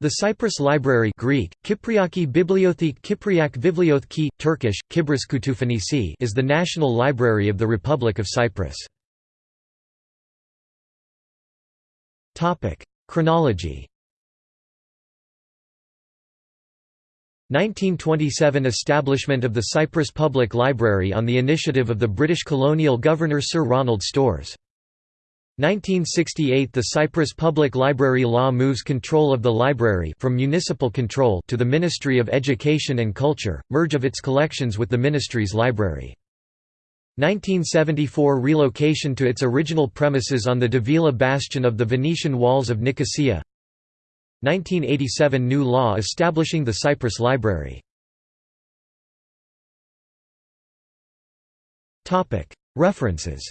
The Cyprus Library Greek, Kypriaki Bibliothek Kypriak Vivliothki, Turkish, Kibris Kütüphanesi is the national library of the Republic of Cyprus. Chronology 1927 Establishment of the Cyprus Public Library on the initiative of the British colonial governor Sir Ronald Storrs. 1968 – The Cyprus Public Library law moves control of the library from municipal control to the Ministry of Education and Culture, merge of its collections with the ministry's library. 1974 – Relocation to its original premises on the Davila bastion of the Venetian walls of Nicosia. 1987 – New law establishing the Cyprus Library. References,